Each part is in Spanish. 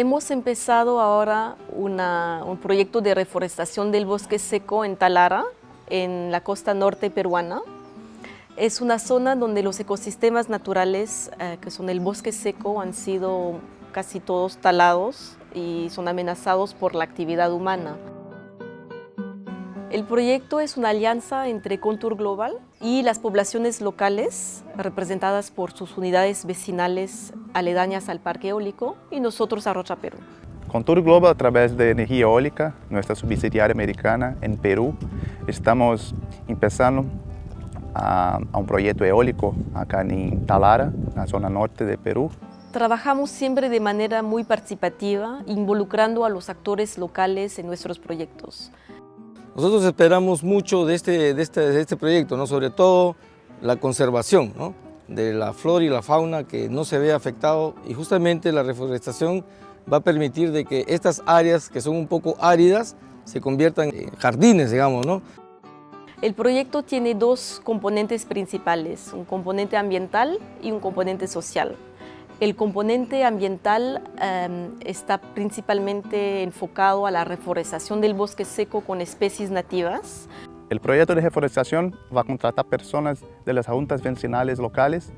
Hemos empezado ahora un proyecto de reforestación del bosque seco en Talara, en la costa norte peruana. Es una zona donde los ecosistemas naturales, eh, que son el bosque seco, han sido casi todos talados y son amenazados por la actividad humana. El proyecto es una alianza entre Contour Global y las poblaciones locales, representadas por sus unidades vecinales aledañas al parque eólico, y nosotros a Rocha Perú. Contour Global, a través de Energía Eólica, nuestra subsidiaria americana en Perú, estamos empezando a, a un proyecto eólico acá en Talara, en la zona norte de Perú. Trabajamos siempre de manera muy participativa, involucrando a los actores locales en nuestros proyectos. Nosotros esperamos mucho de este, de este, de este proyecto, ¿no? sobre todo la conservación ¿no? de la flora y la fauna que no se ve afectado y justamente la reforestación va a permitir de que estas áreas que son un poco áridas se conviertan en jardines, digamos. ¿no? El proyecto tiene dos componentes principales, un componente ambiental y un componente social. El componente ambiental em, está principalmente enfocado a la reforestación del bosque seco con especies nativas. El proyecto de reforestación va a contratar personas de las juntas vecinales locales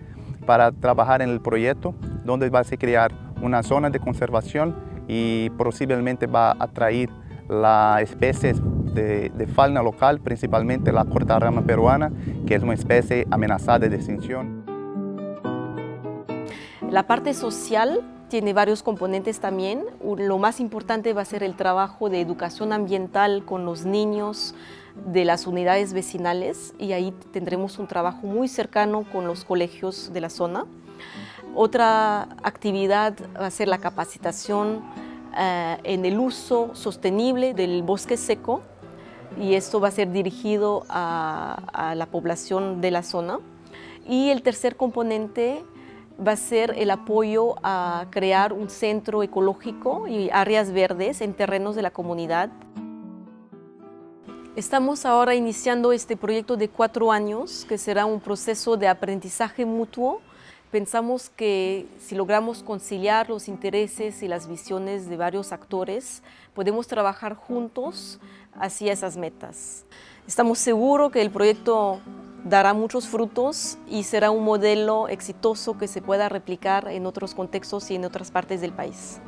para trabajar en el proyecto, donde va a crear una zona de conservación y posiblemente va a atraer las especies de, de fauna local, principalmente la cortarrama peruana, que es una especie amenazada de extinción. La parte social tiene varios componentes también. Lo más importante va a ser el trabajo de educación ambiental con los niños de las unidades vecinales y ahí tendremos un trabajo muy cercano con los colegios de la zona. Otra actividad va a ser la capacitación eh, en el uso sostenible del bosque seco y esto va a ser dirigido a, a la población de la zona. Y el tercer componente va a ser el apoyo a crear un centro ecológico y áreas verdes en terrenos de la comunidad. Estamos ahora iniciando este proyecto de cuatro años, que será un proceso de aprendizaje mutuo. Pensamos que si logramos conciliar los intereses y las visiones de varios actores, podemos trabajar juntos hacia esas metas. Estamos seguros que el proyecto dará muchos frutos y será un modelo exitoso que se pueda replicar en otros contextos y en otras partes del país.